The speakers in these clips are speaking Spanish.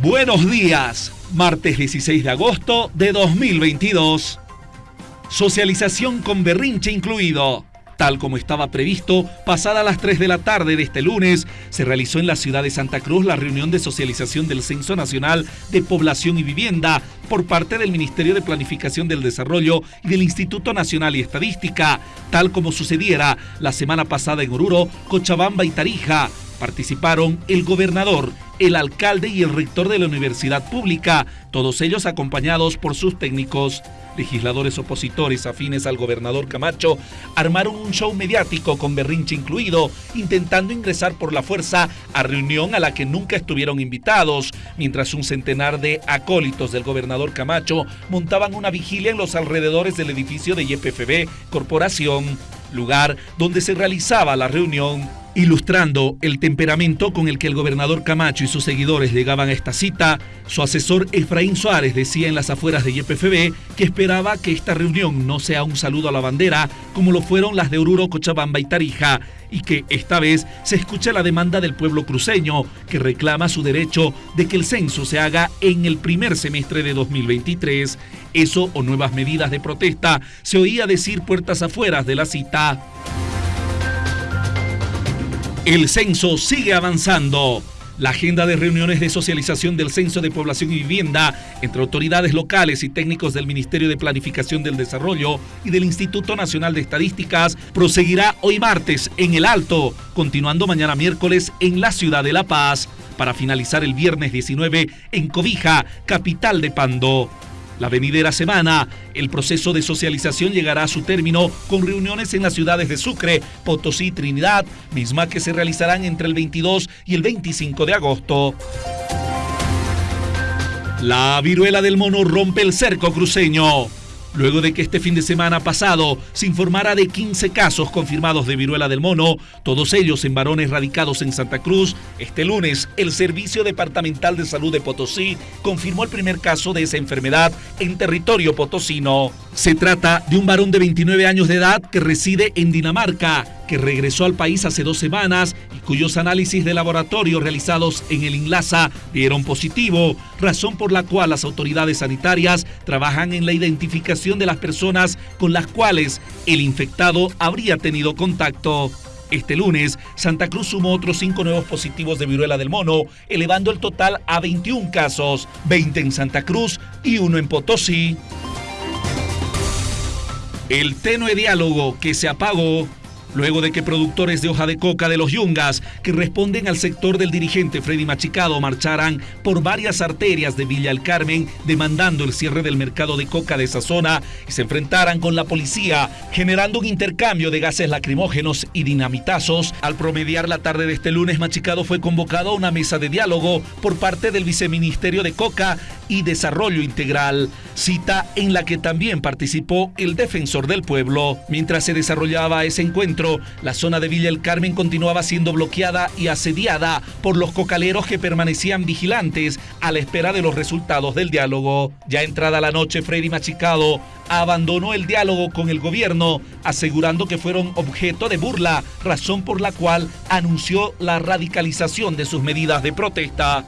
Buenos días, martes 16 de agosto de 2022. Socialización con berrinche incluido. Tal como estaba previsto, pasada las 3 de la tarde de este lunes, se realizó en la ciudad de Santa Cruz la reunión de socialización del Censo Nacional de Población y Vivienda por parte del Ministerio de Planificación del Desarrollo y del Instituto Nacional y Estadística, tal como sucediera la semana pasada en Oruro, Cochabamba y Tarija. Participaron el gobernador, el alcalde y el rector de la universidad pública, todos ellos acompañados por sus técnicos. Legisladores opositores afines al gobernador Camacho armaron un show mediático con berrinche incluido, intentando ingresar por la fuerza a reunión a la que nunca estuvieron invitados, mientras un centenar de acólitos del gobernador Camacho montaban una vigilia en los alrededores del edificio de YPFB Corporación, lugar donde se realizaba la reunión. Ilustrando el temperamento con el que el gobernador Camacho y sus seguidores llegaban a esta cita, su asesor Efraín Suárez decía en las afueras de YPFB que esperaba que esta reunión no sea un saludo a la bandera como lo fueron las de Oruro, Cochabamba y Tarija, y que esta vez se escuche la demanda del pueblo cruceño que reclama su derecho de que el censo se haga en el primer semestre de 2023. Eso o nuevas medidas de protesta se oía decir puertas afueras de la cita. El censo sigue avanzando. La agenda de reuniones de socialización del Censo de Población y Vivienda entre autoridades locales y técnicos del Ministerio de Planificación del Desarrollo y del Instituto Nacional de Estadísticas proseguirá hoy martes en El Alto, continuando mañana miércoles en la ciudad de La Paz, para finalizar el viernes 19 en Cobija, capital de Pando. La venidera semana, el proceso de socialización llegará a su término con reuniones en las ciudades de Sucre, Potosí Trinidad, misma que se realizarán entre el 22 y el 25 de agosto. La viruela del mono rompe el cerco cruceño luego de que este fin de semana pasado se informara de 15 casos confirmados de viruela del mono, todos ellos en varones radicados en Santa Cruz. Este lunes, el Servicio Departamental de Salud de Potosí confirmó el primer caso de esa enfermedad en territorio potosino. Se trata de un varón de 29 años de edad que reside en Dinamarca, que regresó al país hace dos semanas y cuyos análisis de laboratorio realizados en el INLASA dieron positivo, razón por la cual las autoridades sanitarias trabajan en la identificación de las personas con las cuales el infectado habría tenido contacto. Este lunes, Santa Cruz sumó otros cinco nuevos positivos de viruela del mono, elevando el total a 21 casos, 20 en Santa Cruz y uno en Potosí. El tenue diálogo que se apagó luego de que productores de hoja de coca de los Yungas, que responden al sector del dirigente Freddy Machicado, marcharan por varias arterias de Villa El Carmen demandando el cierre del mercado de coca de esa zona y se enfrentaran con la policía, generando un intercambio de gases lacrimógenos y dinamitazos. Al promediar la tarde de este lunes, Machicado fue convocado a una mesa de diálogo por parte del Viceministerio de Coca y Desarrollo Integral, cita en la que también participó el defensor del pueblo. Mientras se desarrollaba ese encuentro, la zona de Villa El Carmen continuaba siendo bloqueada y asediada por los cocaleros que permanecían vigilantes a la espera de los resultados del diálogo. Ya entrada la noche, Freddy Machicado abandonó el diálogo con el gobierno, asegurando que fueron objeto de burla, razón por la cual anunció la radicalización de sus medidas de protesta.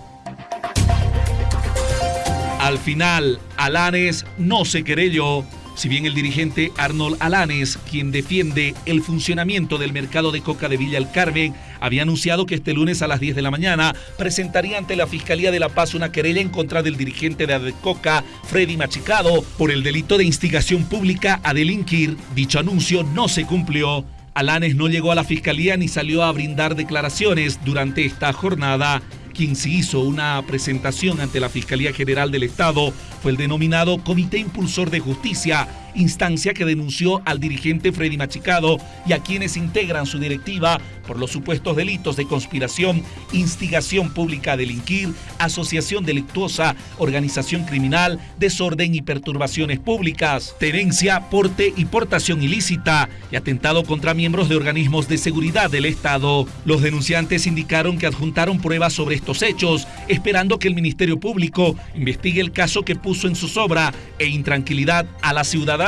Al final, Alanes no se querelló. Si bien el dirigente Arnold Alanes, quien defiende el funcionamiento del mercado de coca de Villa El Carmen, había anunciado que este lunes a las 10 de la mañana presentaría ante la Fiscalía de La Paz una querella en contra del dirigente de Adecoca, Freddy Machicado, por el delito de instigación pública a delinquir. Dicho anuncio no se cumplió. Alanes no llegó a la Fiscalía ni salió a brindar declaraciones durante esta jornada quien se hizo una presentación ante la Fiscalía General del Estado fue el denominado Comité Impulsor de Justicia, instancia que denunció al dirigente Freddy Machicado y a quienes integran su directiva por los supuestos delitos de conspiración, instigación pública a delinquir, asociación delictuosa, organización criminal, desorden y perturbaciones públicas, tenencia, porte y portación ilícita y atentado contra miembros de organismos de seguridad del Estado. Los denunciantes indicaron que adjuntaron pruebas sobre estos hechos, esperando que el Ministerio Público investigue el caso que puso en su sobra e intranquilidad a la ciudadanía.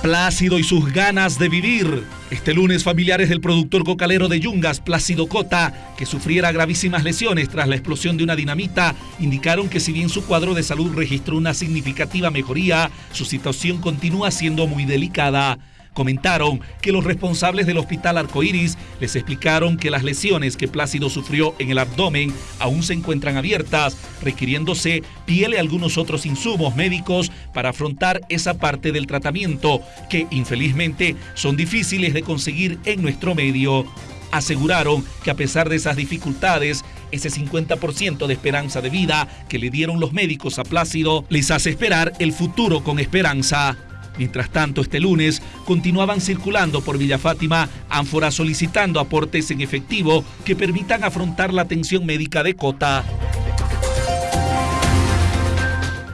Plácido y sus ganas de vivir. Este lunes, familiares del productor cocalero de Yungas, Plácido Cota, que sufriera gravísimas lesiones tras la explosión de una dinamita, indicaron que si bien su cuadro de salud registró una significativa mejoría, su situación continúa siendo muy delicada. Comentaron que los responsables del hospital Arcoiris les explicaron que las lesiones que Plácido sufrió en el abdomen aún se encuentran abiertas, requiriéndose piel y algunos otros insumos médicos para afrontar esa parte del tratamiento, que infelizmente son difíciles de conseguir en nuestro medio. Aseguraron que a pesar de esas dificultades, ese 50% de esperanza de vida que le dieron los médicos a Plácido les hace esperar el futuro con esperanza. Mientras tanto, este lunes continuaban circulando por Villa Fátima ánforas solicitando aportes en efectivo que permitan afrontar la atención médica de Cota.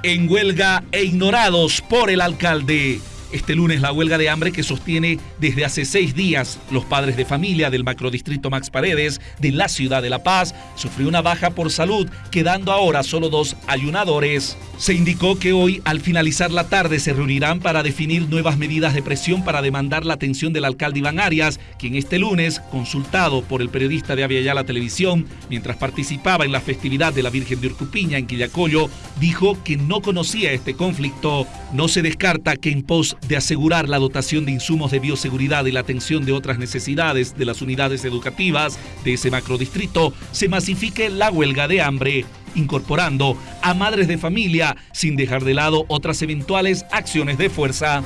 En huelga e ignorados por el alcalde. Este lunes la huelga de hambre que sostiene desde hace seis días los padres de familia del macrodistrito Max Paredes de la ciudad de La Paz sufrió una baja por salud, quedando ahora solo dos ayunadores. Se indicó que hoy, al finalizar la tarde, se reunirán para definir nuevas medidas de presión para demandar la atención del alcalde Iván Arias, quien este lunes, consultado por el periodista de Aviala Televisión, mientras participaba en la festividad de la Virgen de Urcupiña en Quillacollo, dijo que no conocía este conflicto. No se descarta que en pos de asegurar la dotación de insumos de bioseguridad y la atención de otras necesidades de las unidades educativas de ese macrodistrito, se masifique la huelga de hambre incorporando a madres de familia sin dejar de lado otras eventuales acciones de fuerza.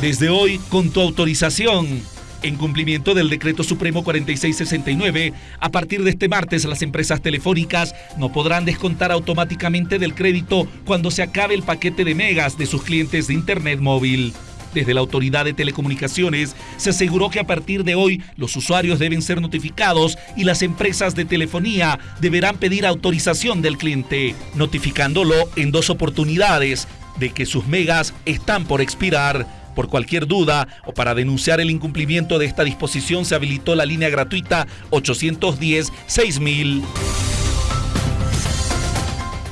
Desde hoy, con tu autorización, en cumplimiento del Decreto Supremo 4669, a partir de este martes las empresas telefónicas no podrán descontar automáticamente del crédito cuando se acabe el paquete de megas de sus clientes de Internet móvil. Desde la Autoridad de Telecomunicaciones se aseguró que a partir de hoy los usuarios deben ser notificados y las empresas de telefonía deberán pedir autorización del cliente, notificándolo en dos oportunidades de que sus megas están por expirar. Por cualquier duda o para denunciar el incumplimiento de esta disposición se habilitó la línea gratuita 810-6000.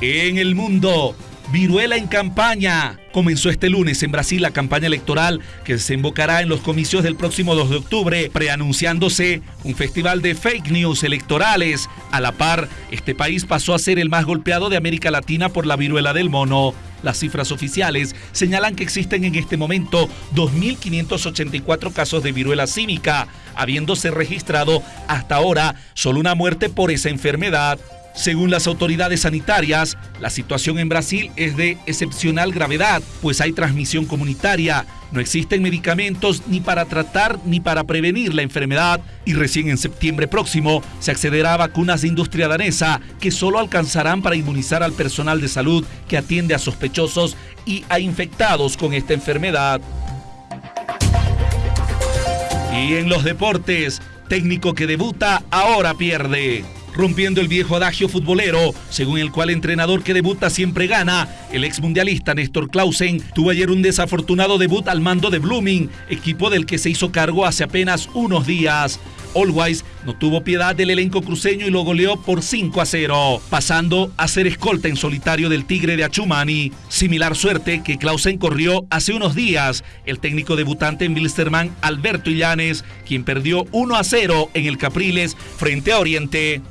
En el mundo, viruela en campaña. Comenzó este lunes en Brasil la campaña electoral que desembocará en los comicios del próximo 2 de octubre, preanunciándose un festival de fake news electorales. A la par, este país pasó a ser el más golpeado de América Latina por la viruela del mono. Las cifras oficiales señalan que existen en este momento 2.584 casos de viruela cívica, habiéndose registrado hasta ahora solo una muerte por esa enfermedad. Según las autoridades sanitarias, la situación en Brasil es de excepcional gravedad, pues hay transmisión comunitaria, no existen medicamentos ni para tratar ni para prevenir la enfermedad. Y recién en septiembre próximo se accederá a vacunas de industria danesa que solo alcanzarán para inmunizar al personal de salud que atiende a sospechosos y a infectados con esta enfermedad. Y en los deportes, técnico que debuta ahora pierde rompiendo el viejo adagio futbolero, según el cual entrenador que debuta siempre gana. El ex mundialista Néstor Clausen tuvo ayer un desafortunado debut al mando de Blooming, equipo del que se hizo cargo hace apenas unos días. Always no tuvo piedad del elenco cruceño y lo goleó por 5 a 0, pasando a ser escolta en solitario del Tigre de Achumani. Similar suerte que Clausen corrió hace unos días el técnico debutante en Wilstermann, Alberto Illanes, quien perdió 1 a 0 en el Capriles frente a Oriente.